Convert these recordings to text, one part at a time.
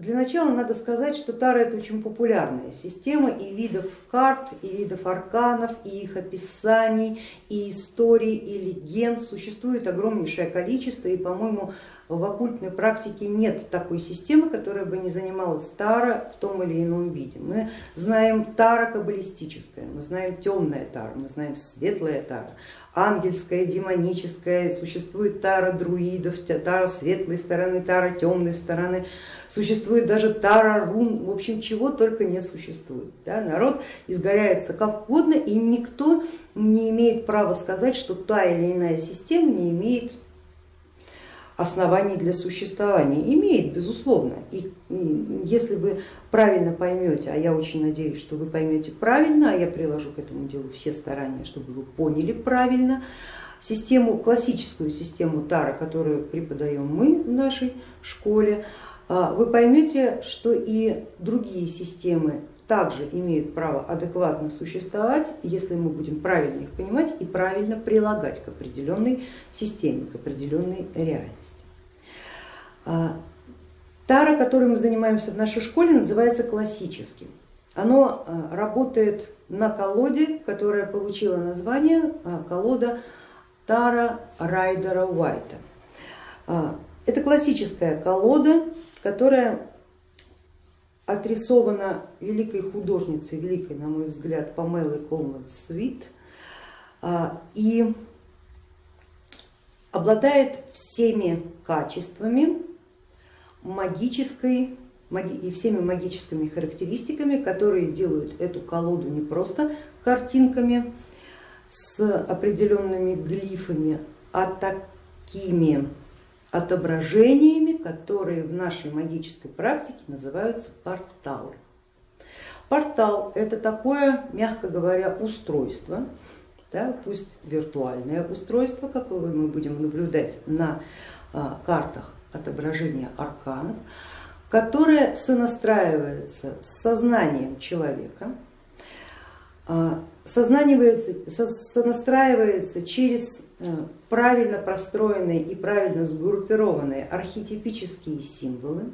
для начала надо сказать, что Тара это очень популярная система и видов карт, и видов арканов, и их описаний, и историй, и легенд. Существует огромнейшее количество, и по-моему в оккультной практике нет такой системы, которая бы не занималась Тара в том или ином виде. Мы знаем Тара каббалистическая, мы знаем темная Тара, мы знаем светлая Тара, ангельская, демоническая, существует Тара друидов, Тара светлой стороны, Тара темной стороны, существует даже Тара рун, в общем, чего только не существует. Да? Народ изгоряется как угодно и никто не имеет права сказать, что та или иная система не имеет оснований для существования. Имеет, безусловно. И если вы правильно поймете, а я очень надеюсь, что вы поймете правильно, а я приложу к этому делу все старания, чтобы вы поняли правильно, систему, классическую систему Тара, которую преподаем мы в нашей школе, а, вы поймете, что и другие системы также имеют право адекватно существовать, если мы будем правильно их понимать и правильно прилагать к определенной системе, к определенной реальности. А, Тара, которой мы занимаемся в нашей школе, называется классическим. Оно а, работает на колоде, которая получила название а, колода Тара Райдера Уайта. Это классическая колода, которая отрисована великой художницей, великой, на мой взгляд, Памелой Колман Свит, а, и обладает всеми качествами магической и всеми магическими характеристиками, которые делают эту колоду не просто картинками с определенными глифами, а такими отображениями, которые в нашей магической практике называются порталы. Портал это такое, мягко говоря, устройство, да, пусть виртуальное устройство, какое мы будем наблюдать на а, картах отображения арканов, которое сонастраивается с сознанием человека, а, сонастраивается через э, правильно простроенные и правильно сгруппированные архетипические символы.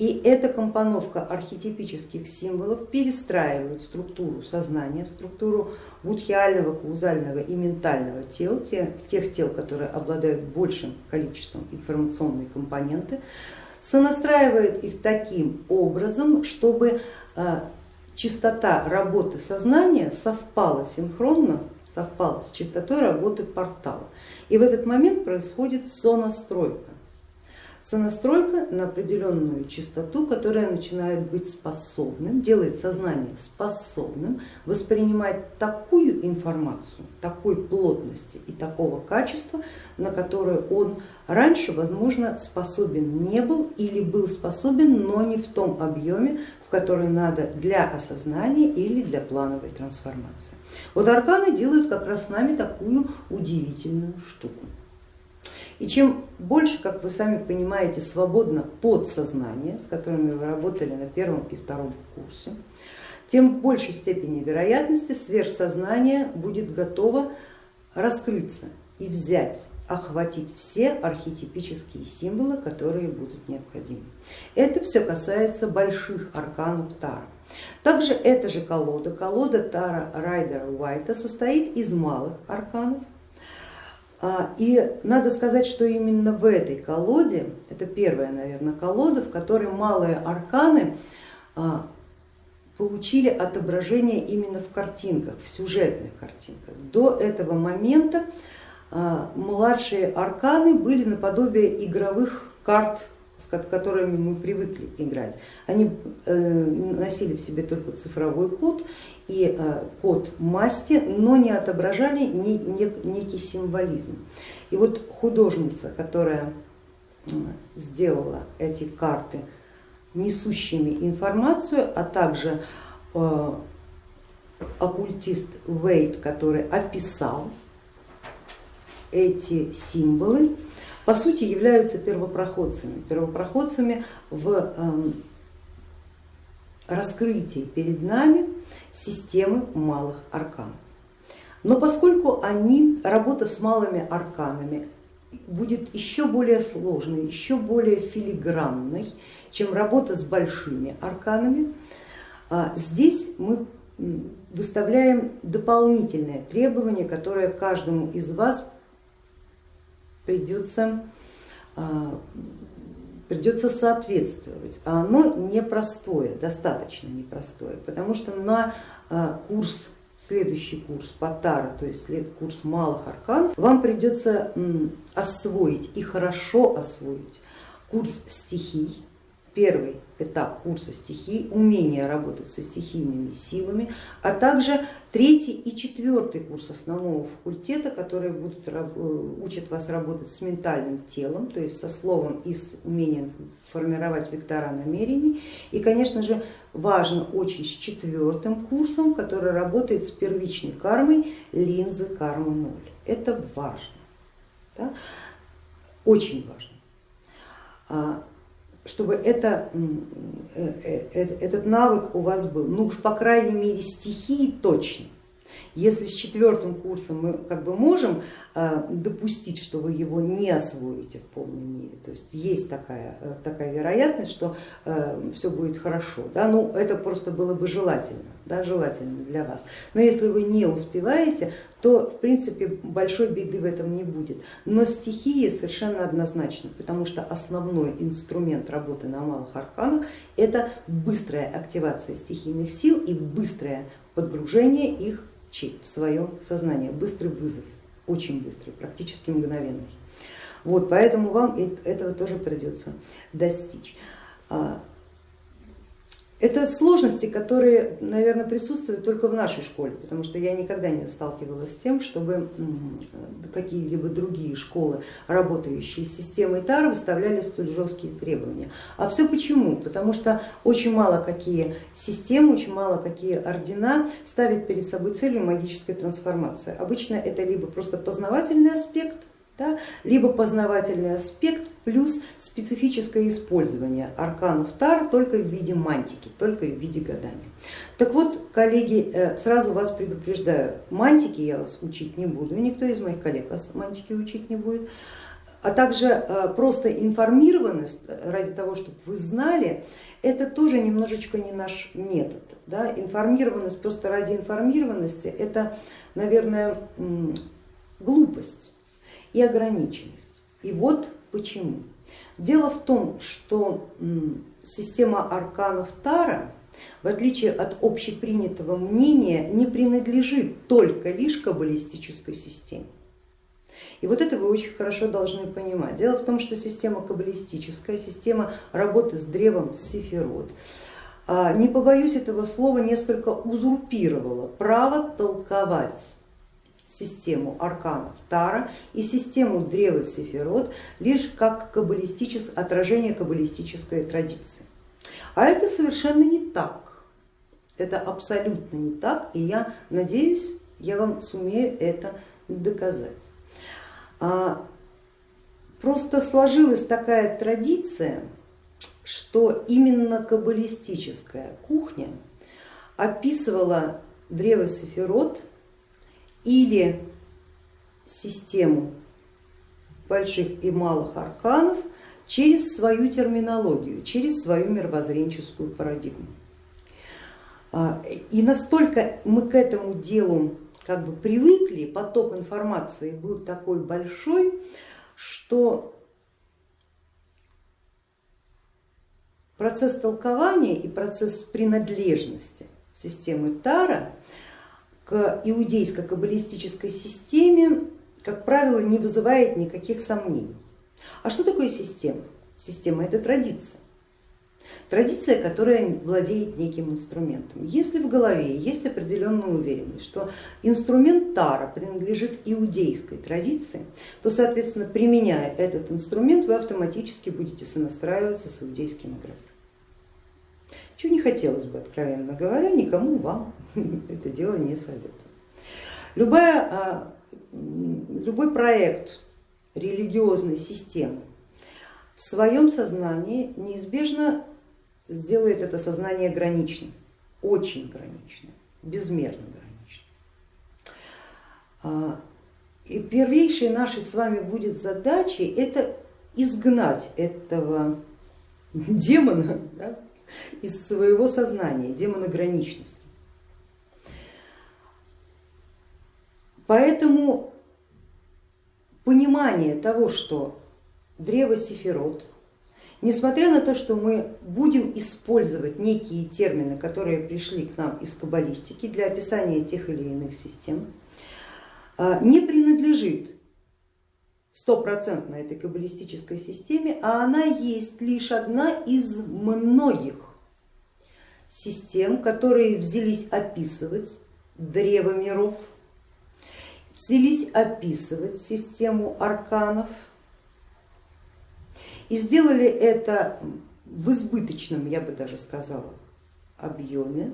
И эта компоновка архетипических символов перестраивает структуру сознания, структуру будхиального, каузального и ментального тел, тех, тех тел, которые обладают большим количеством информационной компоненты, сонастраивает их таким образом, чтобы э, частота работы сознания совпала синхронно, совпала с частотой работы портала. И в этот момент происходит сонастройка сонастройка на определенную частоту, которая начинает быть способным, делает сознание способным воспринимать такую информацию, такой плотности и такого качества, на которое он раньше, возможно, способен не был или был способен, но не в том объеме, который надо для осознания или для плановой трансформации. Вот арканы делают как раз с нами такую удивительную штуку. И чем больше, как вы сами понимаете, свободно подсознание, с которыми вы работали на первом и втором курсе, тем в большей степени вероятности сверхсознание будет готово раскрыться и взять охватить все архетипические символы, которые будут необходимы. Это все касается больших арканов Тара. Также эта же колода, колода Тара Райдера Уайта состоит из малых арканов, а, и надо сказать, что именно в этой колоде, это первая, наверное, колода, в которой малые арканы а, получили отображение именно в картинках, в сюжетных картинках. До этого момента младшие арканы были наподобие игровых карт с которыми мы привыкли играть. Они э, носили в себе только цифровой код и э, код масти, но не отображали некий символизм. И вот художница, которая сделала эти карты несущими информацию, а также э, оккультист Вейт, который описал эти символы, по сути являются первопроходцами, первопроходцами в эм, раскрытии перед нами системы малых арканов. Но поскольку они, работа с малыми арканами будет еще более сложной, еще более филигранной, чем работа с большими арканами. А здесь мы выставляем дополнительное требование, которое каждому из вас придется, а, придется соответствовать. А оно непростое, достаточно непростое, потому что на а, курс следующий курс Патара, то есть курс малых арканов, вам придется освоить и хорошо освоить курс стихий, первый этап курса стихий, умение работать со стихийными силами, а также третий и четвертый курс основного факультета, которые будут, э, учат вас работать с ментальным телом, то есть со словом и с умением формировать вектора намерений. И, конечно же, важно очень с четвертым курсом, который работает с первичной кармой линзы кармы ноль. Это важно, да? очень важно а, чтобы это, э, э, этот навык у вас был, ну уж по крайней мере стихии точно. Если с четвертым курсом мы как бы можем э, допустить, что вы его не освоите в полной мере, то есть есть такая, такая вероятность, что все будет хорошо, да, ну это просто было бы желательно, да, желательно для вас. Но если вы не успеваете, то в принципе большой беды в этом не будет. Но стихии совершенно однозначно, потому что основной инструмент работы на малых арканах это быстрая активация стихийных сил и быстрое подгружение их в свое сознание, быстрый вызов, очень быстрый, практически мгновенный. Вот, поэтому вам этого тоже придется достичь. Это сложности, которые, наверное, присутствуют только в нашей школе, потому что я никогда не сталкивалась с тем, чтобы какие-либо другие школы, работающие с системой ТАР, выставляли столь жесткие требования. А все почему? Потому что очень мало какие системы, очень мало какие ордена ставят перед собой целью магической трансформации. Обычно это либо просто познавательный аспект, да, либо познавательный аспект плюс специфическое использование арканов Тар только в виде мантики, только в виде гадания. Так вот, коллеги, э, сразу вас предупреждаю, мантики я вас учить не буду, никто из моих коллег вас мантики учить не будет, а также э, просто информированность ради того, чтобы вы знали, это тоже немножечко не наш метод. Да? Информированность просто ради информированности это, наверное, глупость и ограниченность. И вот почему. Дело в том, что система арканов Тара, в отличие от общепринятого мнения, не принадлежит только лишь каббалистической системе. И вот это вы очень хорошо должны понимать. Дело в том, что система каббалистическая, система работы с древом Сефирот, а, не побоюсь этого слова, несколько узурпировала право толковать систему арканов Тара и систему древа Сефирот лишь как каббалистичес... отражение каббалистической традиции. А это совершенно не так, это абсолютно не так, и я надеюсь, я вам сумею это доказать. А, просто сложилась такая традиция, что именно каббалистическая кухня описывала древо Сефирот или систему больших и малых арканов через свою терминологию, через свою мировоззренческую парадигму. А, и настолько мы к этому делу как бы привыкли, поток информации был такой большой, что процесс толкования и процесс принадлежности системы Тара к иудейско-каббалистической системе, как правило, не вызывает никаких сомнений. А что такое система? Система это традиция. Традиция, которая владеет неким инструментом. Если в голове есть определенная уверенность, что инструмент Тара принадлежит иудейской традиции, то, соответственно, применяя этот инструмент, вы автоматически будете сонастраиваться с иудейским эгрегором чего не хотелось бы, откровенно говоря, никому вам это дело не советую. Любая, а, любой проект религиозной системы в своем сознании неизбежно сделает это сознание граничным, очень граничным, безмерно граничным. А, И первейшей нашей с вами будет задачей это изгнать этого демона да, из своего сознания, демона граничности. Поэтому понимание того, что древо Сефирот, несмотря на то, что мы будем использовать некие термины, которые пришли к нам из каббалистики для описания тех или иных систем, а, не принадлежит стопроцентно этой каббалистической системе, а она есть лишь одна из многих систем, которые взялись описывать древо миров, взялись описывать систему арканов и сделали это в избыточном, я бы даже сказала, объеме,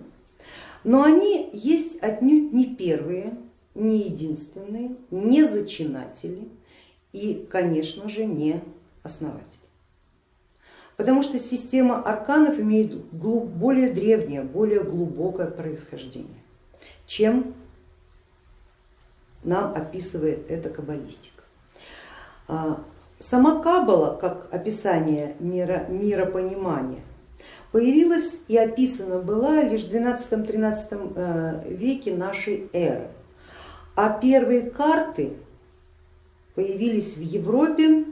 но они есть отнюдь не первые, не единственные, не зачинатели и, конечно же, не основатели. Потому что система арканов имеет более древнее, более глубокое происхождение, чем нам описывает эта каббалистика. А, сама каббала, как описание мира, миропонимания, появилась и описана была лишь в 12-13 э, веке нашей эры. А первые карты появились в Европе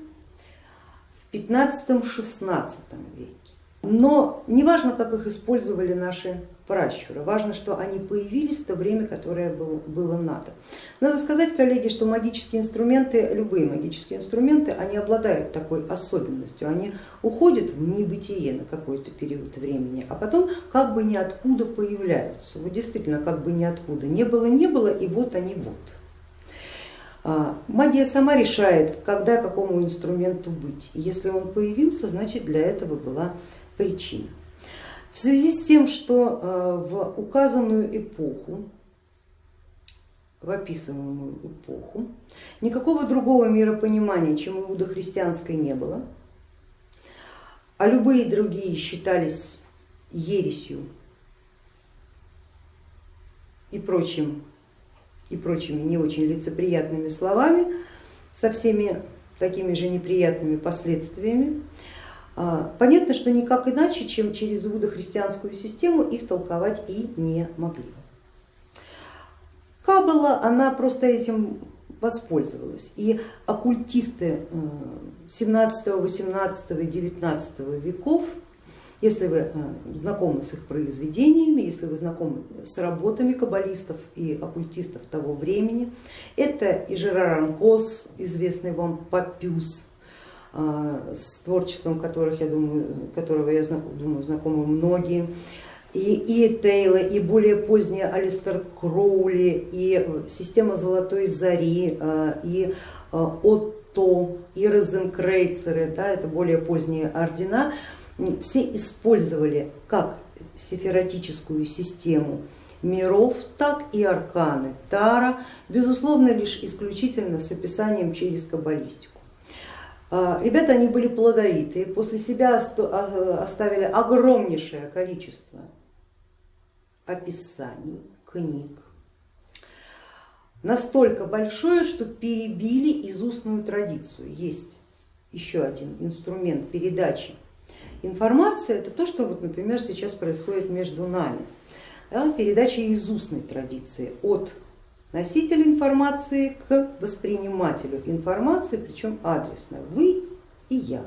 в 15-16 веке. Но не важно, как их использовали наши пращуры, важно, что они появились в то время, которое было, было надо. Надо сказать, коллеги, что магические инструменты, любые магические инструменты, они обладают такой особенностью, они уходят в небытие на какой-то период времени, а потом как бы ниоткуда появляются. Вот действительно, как бы ниоткуда. Не было, не было, и вот они вот. А, магия сама решает, когда какому инструменту быть. если он появился, значит для этого была причина. В связи с тем, что э, в указанную эпоху, в описываемую эпоху, никакого другого миропонимания, чем иудохристианской не было, а любые другие считались ересью и прочим и прочими не очень лицеприятными словами, со всеми такими же неприятными последствиями, понятно, что никак иначе, чем через иудохристианскую систему их толковать и не могли. Каббала, она просто этим воспользовалась. И оккультисты 17, 18 и 19 веков если вы э, знакомы с их произведениями, если вы знакомы с работами каббалистов и оккультистов того времени, это и Жерар Анкос, известный вам Папюс, э, с творчеством которых, я думаю, которого я думаю, знакомы многие, и, и Тейла, и более поздние Алистер Кроули, и система Золотой Зари, э, и Отто, и Розенкрейцеры, да, это более поздние ордена, все использовали как сефератическую систему миров, так и арканы Тара, безусловно лишь исключительно с описанием через каббалистику. А, ребята, они были плодовитые, после себя а, оставили огромнейшее количество описаний, книг, настолько большое, что перебили изустную традицию. Есть еще один инструмент передачи Информация это то, что, вот, например, сейчас происходит между нами. Да, передача из устной традиции от носителя информации к воспринимателю информации, причем адресно, вы и я.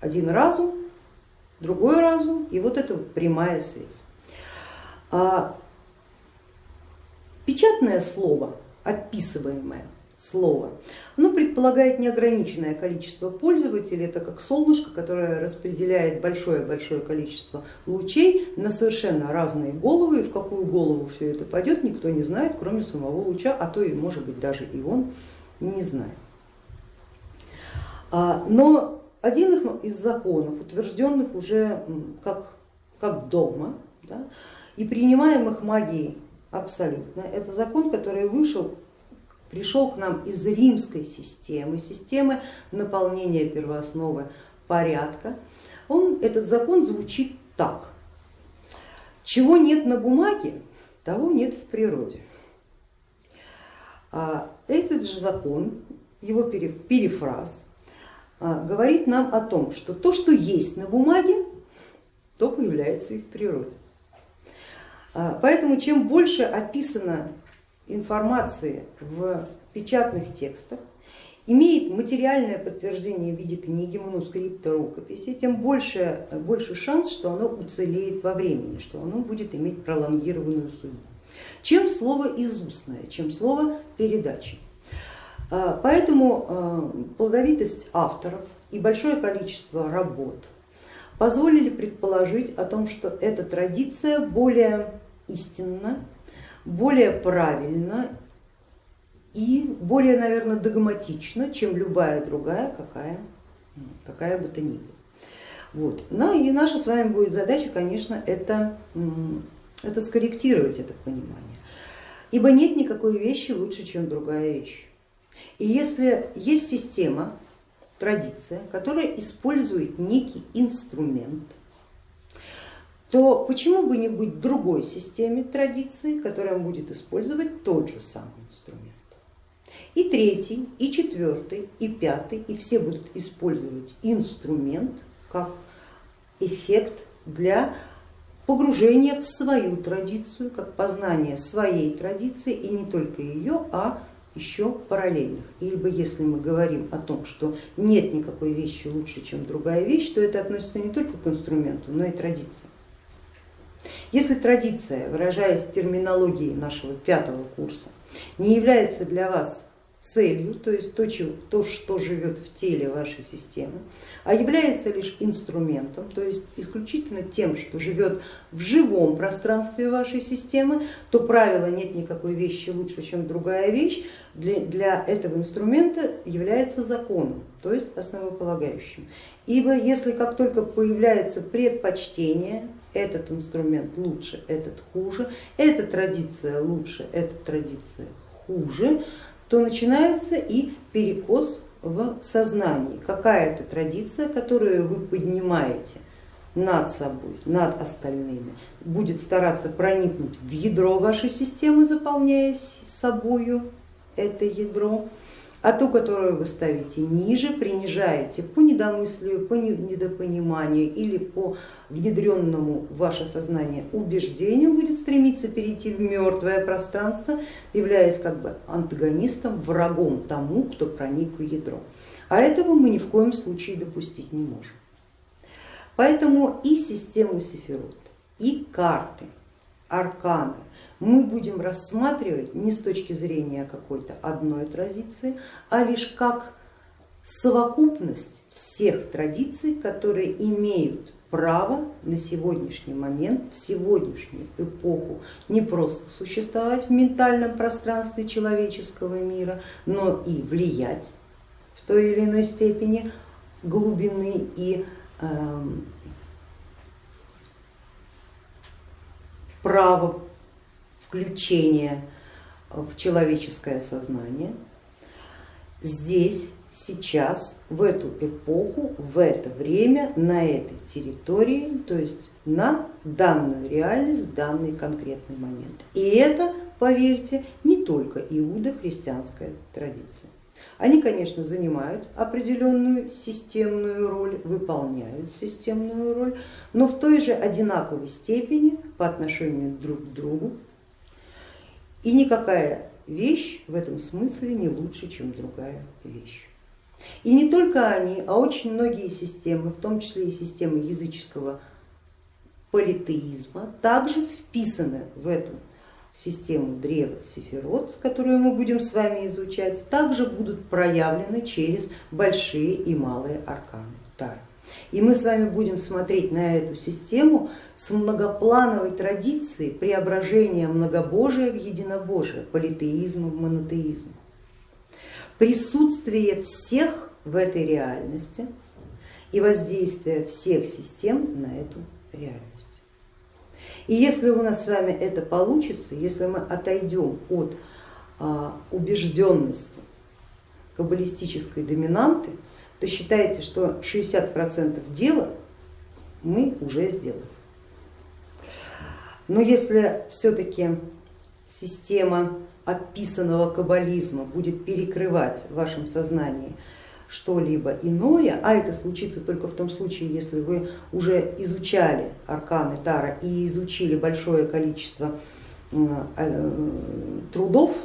Один разум, другой разум и вот эта вот прямая связь. А печатное слово, описываемое, слово. Оно предполагает неограниченное количество пользователей, это как солнышко, которое распределяет большое-большое количество лучей на совершенно разные головы, и в какую голову все это пойдет, никто не знает, кроме самого луча, а то и может быть даже и он не знает. А, но один из законов, утвержденных уже как, как догма да, и принимаемых магией абсолютно, это закон, который вышел пришел к нам из римской системы, системы наполнения первоосновы порядка. Он, этот закон звучит так. Чего нет на бумаге, того нет в природе. А этот же закон, его перефраз, а, говорит нам о том, что то, что есть на бумаге, то появляется и в природе. А, поэтому чем больше описано информации в печатных текстах, имеет материальное подтверждение в виде книги, манускрипта, рукописи, тем больше, больше шанс, что оно уцелеет во времени, что оно будет иметь пролонгированную судьбу. Чем слово изустное, чем слово передачи. А, поэтому а, плодовитость авторов и большое количество работ позволили предположить о том, что эта традиция более истинна, более правильна и более, наверное, догматична, чем любая другая, какая, какая бы то ни была. Вот. Ну и наша с вами будет задача, конечно, это, это скорректировать это понимание. Ибо нет никакой вещи лучше, чем другая вещь. И если есть система, традиция, которая использует некий инструмент, то почему бы не быть другой системе традиции, которая будет использовать тот же самый инструмент. И третий, и четвертый, и пятый, и все будут использовать инструмент как эффект для погружения в свою традицию, как познание своей традиции и не только ее, а еще параллельных. Ибо если мы говорим о том, что нет никакой вещи лучше, чем другая вещь, то это относится не только к инструменту, но и традиции. Если традиция, выражаясь терминологией нашего пятого курса, не является для вас целью, то есть то, то, что живет в теле вашей системы, а является лишь инструментом, то есть исключительно тем, что живет в живом пространстве вашей системы, то правило нет никакой вещи лучше, чем другая вещь, для, для этого инструмента является законом, то есть основополагающим. Ибо если как только появляется предпочтение, этот инструмент лучше, этот хуже, эта традиция лучше, эта традиция хуже, то начинается и перекос в сознании. Какая-то традиция, которую вы поднимаете над собой, над остальными, будет стараться проникнуть в ядро вашей системы, заполняя собою это ядро, а ту, которую вы ставите ниже, принижаете по недомыслию, по недопониманию или по внедренному в ваше сознание убеждению, будет стремиться перейти в мертвое пространство, являясь как бы антагонистом, врагом тому, кто проник в ядро. А этого мы ни в коем случае допустить не можем. Поэтому и систему Сефирот, и карты, арканы, мы будем рассматривать не с точки зрения какой-то одной традиции, а лишь как совокупность всех традиций, которые имеют право на сегодняшний момент, в сегодняшнюю эпоху не просто существовать в ментальном пространстве человеческого мира, но и влиять в той или иной степени глубины и э, право включение в человеческое сознание. Здесь, сейчас, в эту эпоху, в это время, на этой территории, то есть на данную реальность, данный конкретный момент. И это, поверьте, не только иудо-христианская традиция. Они, конечно, занимают определенную системную роль, выполняют системную роль, но в той же одинаковой степени по отношению друг к другу и никакая вещь в этом смысле не лучше, чем другая вещь. И не только они, а очень многие системы, в том числе и системы языческого политеизма, также вписаны в эту систему древа Сефирот, которую мы будем с вами изучать, также будут проявлены через большие и малые арканы. И мы с вами будем смотреть на эту систему с многоплановой традицией преображения многобожия в единобожие, политеизма в монотеизм. Присутствие всех в этой реальности и воздействие всех систем на эту реальность. И если у нас с вами это получится, если мы отойдем от а, убежденности каббалистической доминанты, то считайте, что 60% дела мы уже сделали. Но если все-таки система описанного каббализма будет перекрывать в вашем сознании что-либо иное, а это случится только в том случае, если вы уже изучали арканы Тара и изучили большое количество э, трудов,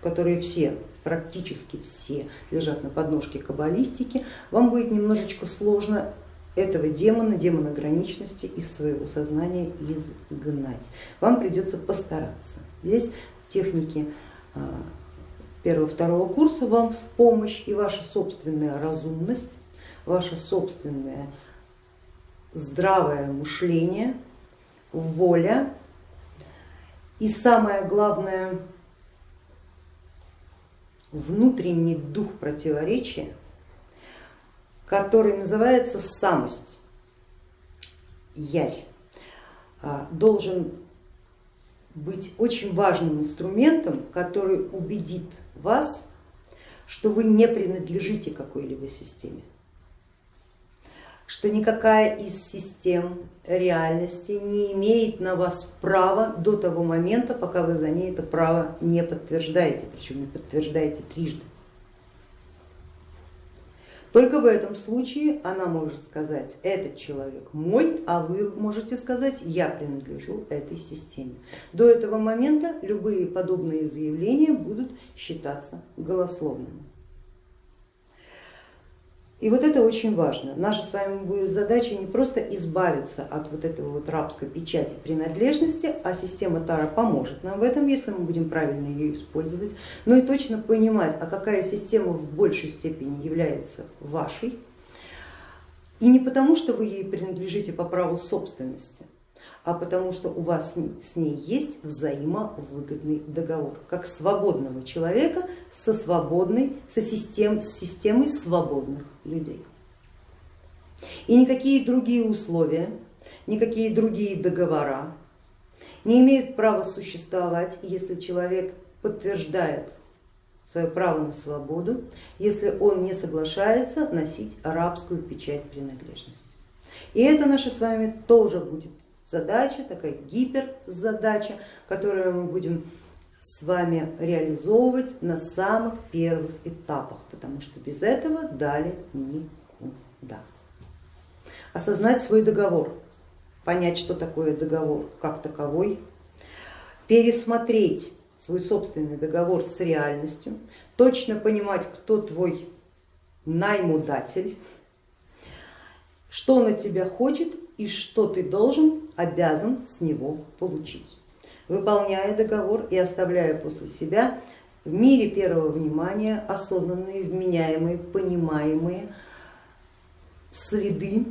которые все, практически все лежат на подножке каббалистики, вам будет немножечко сложно этого демона, демона граничности из своего сознания изгнать. Вам придется постараться. Здесь техники а, первого-второго курса вам в помощь и ваша собственная разумность, ваше собственное здравое мышление, воля и самое главное внутренний дух противоречия который называется самость, ярь, а, должен быть очень важным инструментом, который убедит вас, что вы не принадлежите какой-либо системе, что никакая из систем реальности не имеет на вас права до того момента, пока вы за ней это право не подтверждаете, причем не подтверждаете трижды. Только в этом случае она может сказать, этот человек мой, а вы можете сказать, я принадлежу этой системе. До этого момента любые подобные заявления будут считаться голословными. И вот это очень важно. Наша с вами будет задача не просто избавиться от вот этого вот рабской печати принадлежности, а система Тара поможет нам в этом, если мы будем правильно ее использовать, но и точно понимать, а какая система в большей степени является вашей. И не потому, что вы ей принадлежите по праву собственности, а потому что у вас с ней есть взаимовыгодный договор, как свободного человека со свободной, со систем, с системой свободных людей. И никакие другие условия, никакие другие договора не имеют права существовать, если человек подтверждает свое право на свободу, если он не соглашается носить арабскую печать принадлежности. И это наша с вами тоже будет задача, такая гиперзадача, которую мы будем с вами реализовывать на самых первых этапах, потому что без этого далее никуда. Осознать свой договор, понять, что такое договор как таковой, пересмотреть свой собственный договор с реальностью, точно понимать, кто твой наймудатель, что от тебя хочет и что ты должен, обязан с него получить. Выполняя договор и оставляя после себя в мире первого внимания осознанные, вменяемые, понимаемые следы,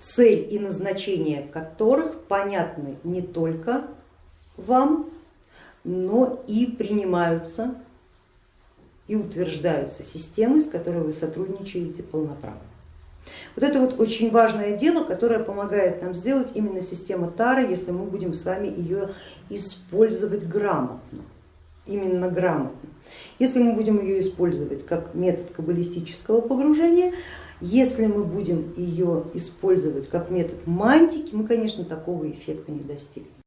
цель и назначение которых понятны не только вам, но и принимаются и утверждаются системой, с которой вы сотрудничаете полноправно. Вот это вот очень важное дело, которое помогает нам сделать именно система Тары, если мы будем с вами ее использовать грамотно, именно грамотно. Если мы будем ее использовать как метод каббалистического погружения, если мы будем ее использовать как метод мантики, мы, конечно, такого эффекта не достигнем.